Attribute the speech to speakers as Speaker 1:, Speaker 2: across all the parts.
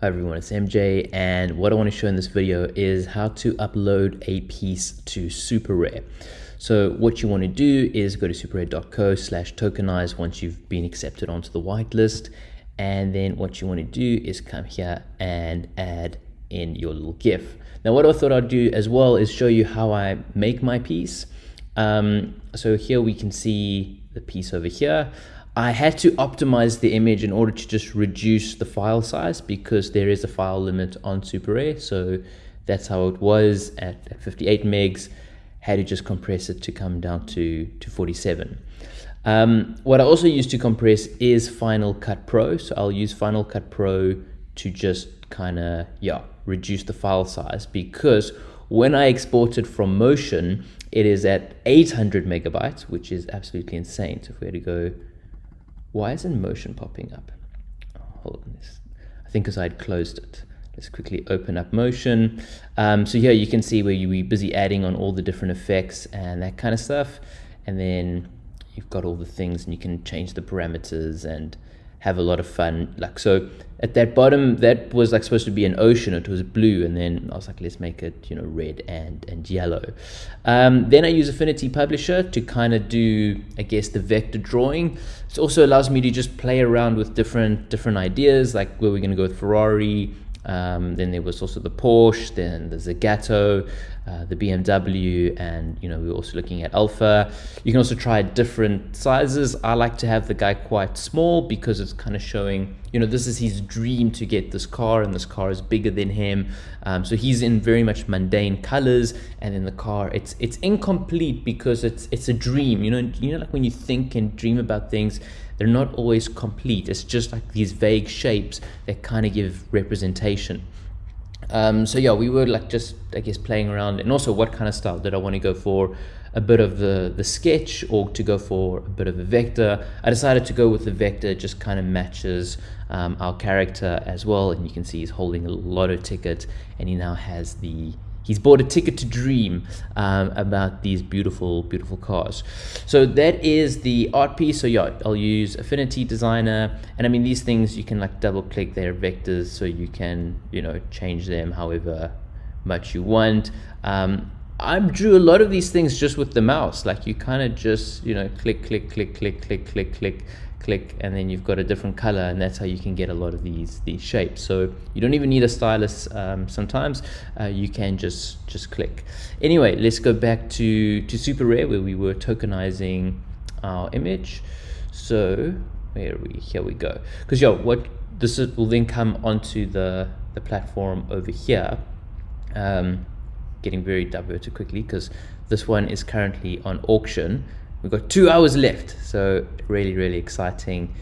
Speaker 1: Hi everyone, it's MJ and what I want to show in this video is how to upload a piece to SuperRare. So what you want to do is go to superrare.co slash tokenize once you've been accepted onto the whitelist and then what you want to do is come here and add in your little GIF. Now what I thought I'd do as well is show you how I make my piece. Um, so here we can see the piece over here. I had to optimize the image in order to just reduce the file size because there is a file limit on SuperRare. So that's how it was at 58 megs. Had to just compress it to come down to, to 47. Um, what I also use to compress is Final Cut Pro. So I'll use Final Cut Pro to just kind of, yeah, reduce the file size because when I export it from Motion, it is at 800 megabytes, which is absolutely insane. So if we had to go why isn't motion popping up? Oh, hold on this. I think because I had closed it. Let's quickly open up motion. Um, so here you can see where you be busy adding on all the different effects and that kind of stuff. And then you've got all the things and you can change the parameters and have a lot of fun. Like so at that bottom, that was like supposed to be an ocean. It was blue, and then I was like, let's make it you know red and and yellow. Um, then I use Affinity Publisher to kind of do I guess the vector drawing. It also allows me to just play around with different different ideas, like where we're to go with Ferrari, um, then there was also the Porsche, then the Zagato, uh, the BMW, and you know we were also looking at Alfa. You can also try different sizes. I like to have the guy quite small because it's kind of showing, you know, this is his dream to get this car, and this car is bigger than him. Um, so he's in very much mundane colors, and in the car, it's it's incomplete because it's it's a dream. You know, you know, like when you think and dream about things they're not always complete. It's just like these vague shapes that kind of give representation. Um, so yeah, we were like just, I guess, playing around and also what kind of style did I want to go for? A bit of the, the sketch or to go for a bit of a vector. I decided to go with the vector, it just kind of matches um, our character as well. And you can see he's holding a lotto ticket and he now has the he's bought a ticket to dream um, about these beautiful, beautiful cars. So that is the art piece. So yeah, I'll use Affinity Designer. And I mean, these things you can like double click their vectors so you can, you know, change them however much you want. Um, I drew a lot of these things just with the mouse. Like you kind of just, you know, click, click, click, click, click, click, click, click and then you've got a different color and that's how you can get a lot of these these shapes. So you don't even need a stylus um, sometimes uh, you can just just click. Anyway let's go back to to super rare where we were tokenizing our image. So where are we? Here we go. Because yo what this is, will then come onto the the platform over here. Um, getting very diverted quickly because this one is currently on auction We've got two hours left, so really, really exciting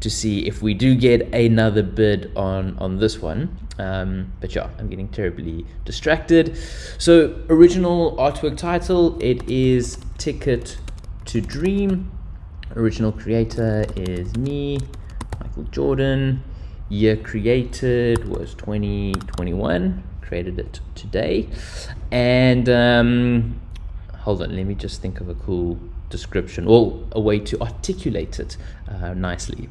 Speaker 1: to see if we do get another bid on on this one. Um, but yeah, I'm getting terribly distracted. So original artwork title, it is Ticket to Dream. Original creator is me, Michael Jordan. Year created was 2021. Created it today, and um, hold on, let me just think of a cool description or a way to articulate it uh, nicely.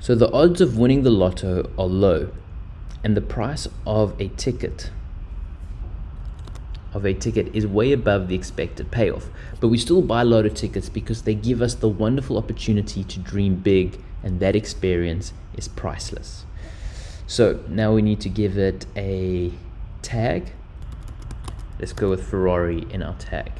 Speaker 1: So the odds of winning the lotto are low and the price of a ticket of a ticket is way above the expected payoff. But we still buy lotto tickets because they give us the wonderful opportunity to dream big and that experience is priceless. So now we need to give it a tag. Let's go with Ferrari in our tag.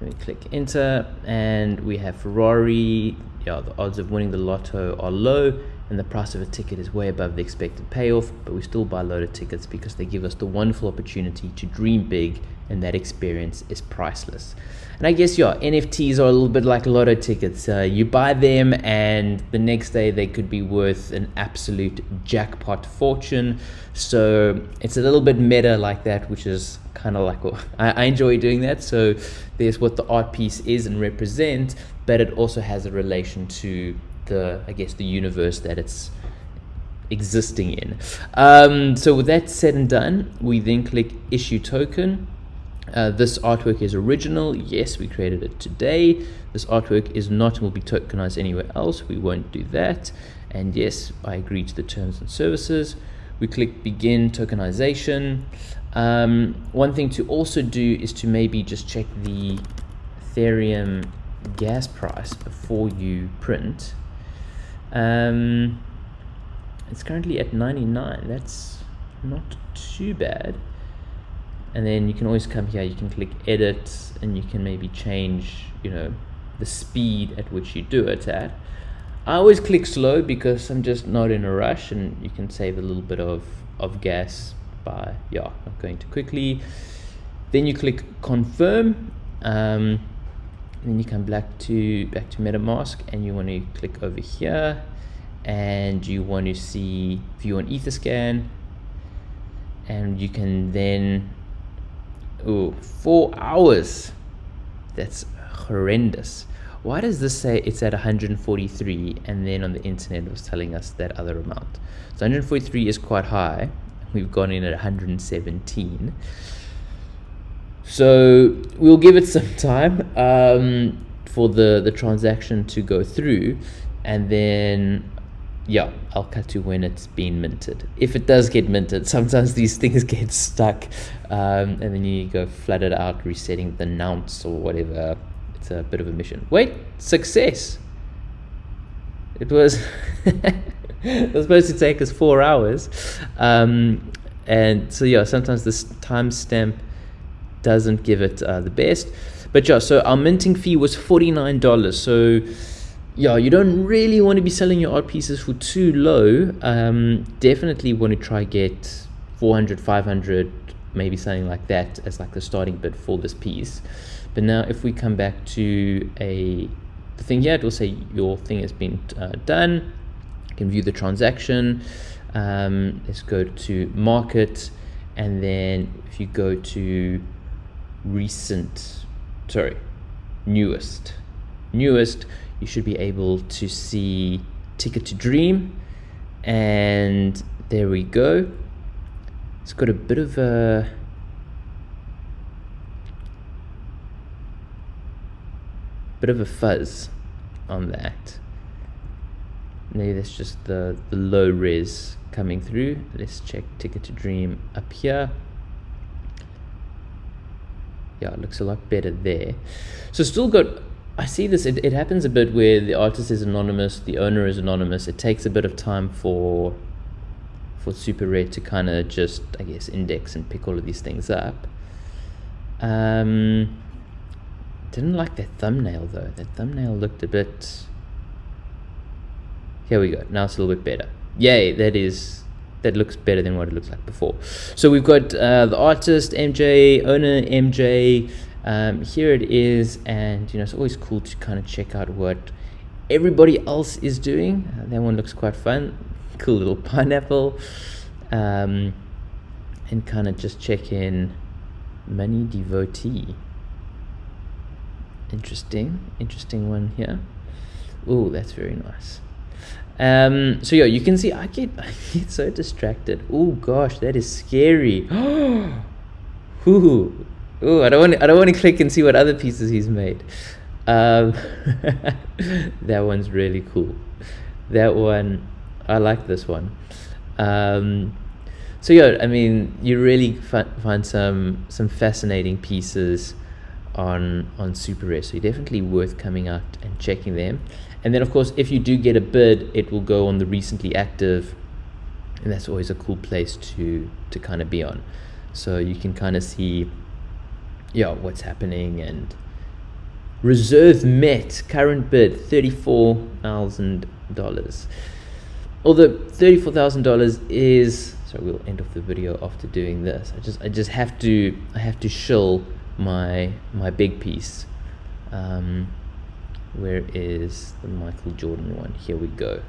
Speaker 1: Let me click enter and we have Ferrari. Yeah, the odds of winning the lotto are low and the price of a ticket is way above the expected payoff, but we still buy lotto tickets because they give us the wonderful opportunity to dream big and that experience is priceless. And I guess, yeah, NFTs are a little bit like lotto tickets. Uh, you buy them and the next day they could be worth an absolute jackpot fortune. So it's a little bit meta like that, which is kind of like, well, I, I enjoy doing that. So there's what the art piece is and represents, but it also has a relation to the, I guess, the universe that it's existing in. Um, so with that said and done, we then click issue token. Uh, this artwork is original. Yes, we created it today. This artwork is not will be tokenized anywhere else. We won't do that. and yes I agree to the terms and services we click begin tokenization um, one thing to also do is to maybe just check the Ethereum gas price before you print um, it's currently at 99 that's not too bad. And then you can always come here. You can click edit and you can maybe change you know the speed at which you do it at. I always click slow because I'm just not in a rush and you can save a little bit of of gas by yeah not going too quickly. Then you click confirm. Um, then you come back to back to MetaMask and you want to click over here and you want to see view on Etherscan and you can then oh four hours. That's horrendous. Why does this say it's at 143 and then on the internet it was telling us that other amount? So 143 is quite high. We've gone in at 117 so we'll give it some time um, for the the transaction to go through and then yeah, I'll cut to when it's been minted. If it does get minted, sometimes these things get stuck um, and then you go flood it out, resetting the nonce or whatever. It's a bit of a mission. Wait, success! It was, it was supposed to take us four hours. Um, and so, yeah, sometimes this timestamp doesn't give it uh, the best. But yeah, so our minting fee was $49. So yeah, you don't really want to be selling your art pieces for too low. Um, definitely want to try get 400, 500, maybe something like that as like the starting bid for this piece. But now if we come back to a the thing here, it will say your thing has been uh, done. You can view the transaction. Um, let's go to market. And then if you go to recent, sorry, newest, newest, you should be able to see Ticket to Dream. And there we go. It's got a bit of a bit of a fuzz on that. Maybe that's just the, the low res coming through. Let's check Ticket to Dream up here. Yeah, it looks a lot better there. So still got I see this, it, it happens a bit where the artist is anonymous, the owner is anonymous. It takes a bit of time for for Super Rare to kind of just, I guess, index and pick all of these things up. Um, didn't like that thumbnail though. That thumbnail looked a bit. Here we go. Now it's a little bit better. Yay, that is that looks better than what it looks like before. So we've got uh, the artist MJ, owner MJ, um, here it is and you know it's always cool to kind of check out what everybody else is doing. Uh, that one looks quite fun. Cool little pineapple. Um, and kind of just check in. Money devotee. Interesting. Interesting one here. Oh that's very nice um, so yeah you can see I get I get so distracted oh gosh that is scary Ooh, Ooh, I don't want I don't want to click and see what other pieces he's made. Um, that one's really cool. That one, I like this one. Um, so yeah, I mean, you really find some some fascinating pieces on on Super Rare. So definitely worth coming out and checking them. And then of course, if you do get a bid, it will go on the recently active, and that's always a cool place to to kind of be on. So you can kind of see yeah, what's happening and reserve met current bid $34,000 although $34,000 is so we'll end off the video after doing this. I just I just have to I have to shill my my big piece. Um, where is the Michael Jordan one? Here we go.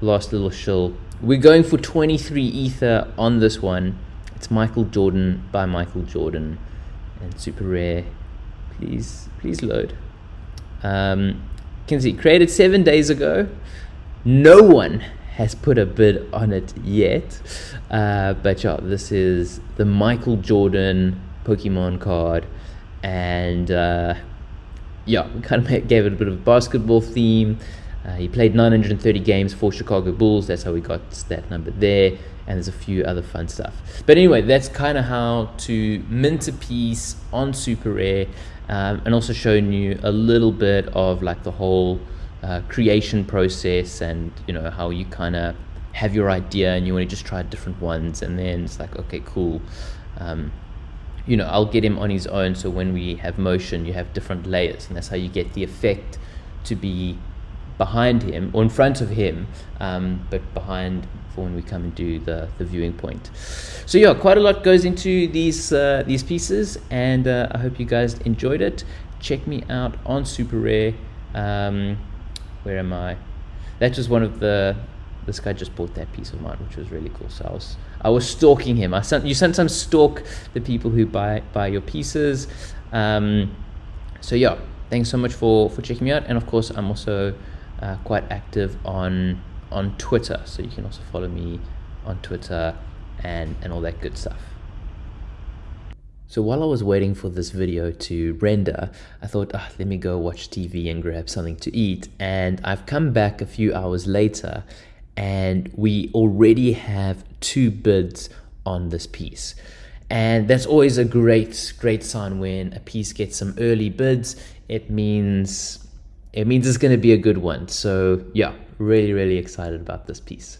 Speaker 1: Last little shill. We're going for 23 ether on this one. It's Michael Jordan by Michael Jordan. And super rare. Please please load. Um, see created seven days ago. No one has put a bid on it yet. Uh, but yeah this is the Michael Jordan Pokemon card. And uh, yeah we kind of gave it a bit of a basketball theme Uh, he played 930 games for Chicago Bulls. That's how we got that number there. And there's a few other fun stuff. But anyway, that's kind of how to mint a piece on Super Rare, um, and also showing you a little bit of like the whole uh, creation process and you know how you kind of have your idea and you want to just try different ones, and then it's like okay, cool. Um, you know, I'll get him on his own. So when we have motion, you have different layers, and that's how you get the effect to be behind him or in front of him, um, but behind for when we come and do the, the viewing point. So yeah, quite a lot goes into these uh, these pieces, and uh, I hope you guys enjoyed it. Check me out on Super Rare. Um, where am I? That's just one of the. This guy just bought that piece of mine, which was really cool. So I was I was stalking him. I you sometimes stalk the people who buy buy your pieces. Um, so yeah, thanks so much for for checking me out, and of course I'm also uh, quite active on on Twitter, so you can also follow me on Twitter and and all that good stuff. So while I was waiting for this video to render, I thought, ah, let me go watch TV and grab something to eat. And I've come back a few hours later and we already have two bids on this piece. And that's always a great, great sign when a piece gets some early bids. It means it means it's going to be a good one. So yeah, really, really excited about this piece.